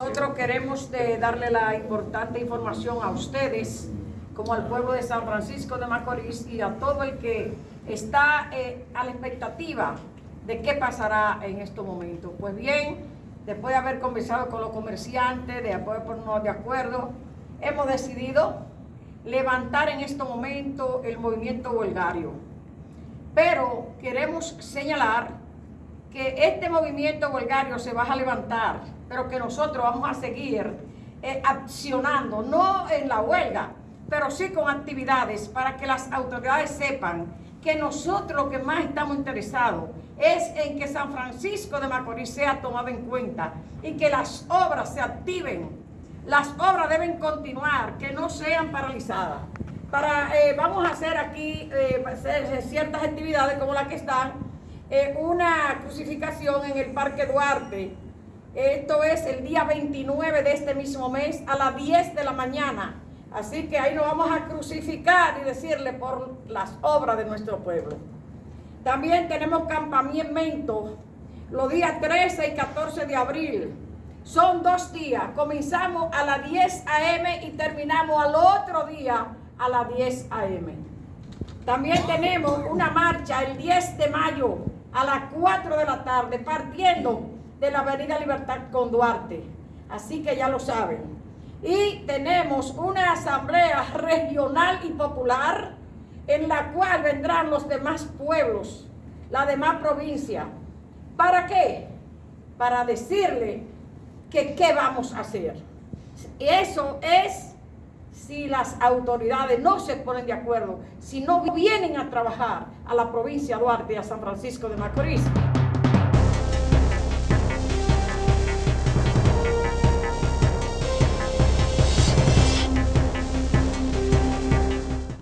Nosotros queremos darle la importante información a ustedes, como al pueblo de San Francisco de Macorís y a todo el que está eh, a la expectativa de qué pasará en estos momentos. Pues bien, después de haber conversado con los comerciantes, de ponernos de acuerdo, hemos decidido levantar en este momento el movimiento huelgario. Pero queremos señalar que este movimiento huelgario se va a levantar, pero que nosotros vamos a seguir eh, accionando, no en la huelga, pero sí con actividades para que las autoridades sepan que nosotros lo que más estamos interesados es en que San Francisco de Macorís sea tomado en cuenta y que las obras se activen. Las obras deben continuar, que no sean paralizadas. Para, eh, vamos a hacer aquí eh, ciertas actividades como las que están eh, una crucificación en el Parque Duarte. Esto es el día 29 de este mismo mes a las 10 de la mañana. Así que ahí nos vamos a crucificar y decirle por las obras de nuestro pueblo. También tenemos campamento los días 13 y 14 de abril. Son dos días. Comenzamos a las 10 a.m. y terminamos al otro día a las 10 a.m. También tenemos una marcha el 10 de mayo a las 4 de la tarde, partiendo de la Avenida Libertad con Duarte. Así que ya lo saben. Y tenemos una asamblea regional y popular en la cual vendrán los demás pueblos, la demás provincia. ¿Para qué? Para decirle que qué vamos a hacer. Y eso es si las autoridades no se ponen de acuerdo, si no vienen a trabajar a la provincia de Duarte y a San Francisco de Macorís.